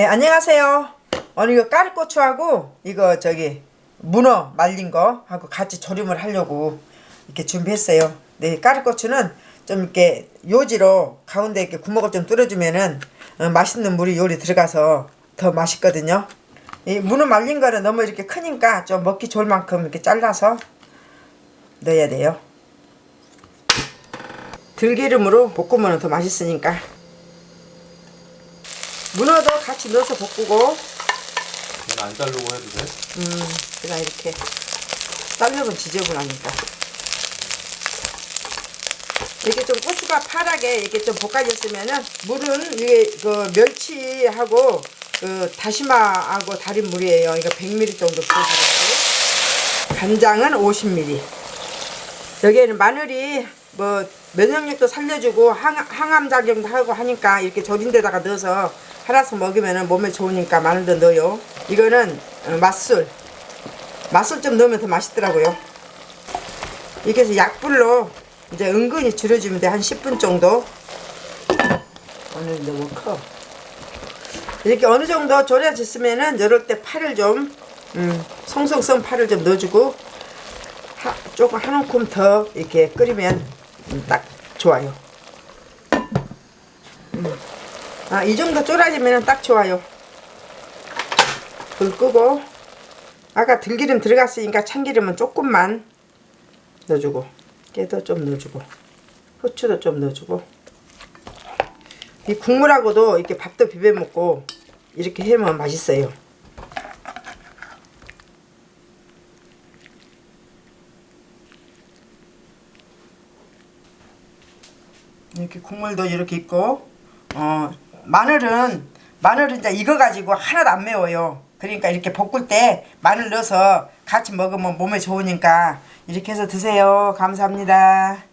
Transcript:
네 안녕하세요. 오늘 이거 까르고추하고 이거 저기 문어 말린 거 하고 같이 조림을 하려고 이렇게 준비했어요. 네 까르고추는 좀 이렇게 요지로 가운데 이렇게 구멍을 좀 뚫어주면은 어, 맛있는 물이 요리 들어가서 더 맛있거든요. 이 문어 말린 거는 너무 이렇게 크니까 좀 먹기 좋을 만큼 이렇게 잘라서 넣어야 돼요. 들기름으로 볶으면 더 맛있으니까 문어도 같이 넣어서 볶고 안 자르고 해도 돼? 음 그냥 이렇게 자르면 지저분하니까 이렇게 좀 고추가 파랗게 이렇게 좀 볶아졌으면은 물은 이게 그 멸치하고 그 다시마하고 달인 물이에요. 이거 100ml 정도 부어주고 간장은 50ml. 여기에는 마늘이 뭐 면역력도 살려주고 항, 항암 작용도 하고 하니까 이렇게 절인 데다가 넣어서 하나씩 먹으면 몸에 좋으니까 마늘도 넣어요. 이거는 어, 맛술. 맛술 좀 넣으면 더 맛있더라고요. 이렇게 해서 약불로 이제 은근히 줄여주면 돼. 한 10분 정도. 오늘 너무 커. 이렇게 어느 정도 졸여졌으면은 이럴 때 파를 좀 음, 송송송 파를 좀 넣어주고 하, 조금 한 움큼 더 이렇게 끓이면 음, 딱 좋아요. 음. 아, 이 정도 졸아지면 딱 좋아요. 불 끄고 아까 들기름 들어갔으니까 참기름은 조금만 넣어주고 깨도 좀 넣어주고 후추도 좀 넣어주고 이 국물하고도 이렇게 밥도 비벼 먹고 이렇게 해면 맛있어요. 이렇게 국물도 이렇게 있고 어 마늘은 마늘은 이제 이거 가지고 하나도 안 매워요. 그러니까 이렇게 볶을 때 마늘 넣어서 같이 먹으면 몸에 좋으니까 이렇게 해서 드세요. 감사합니다.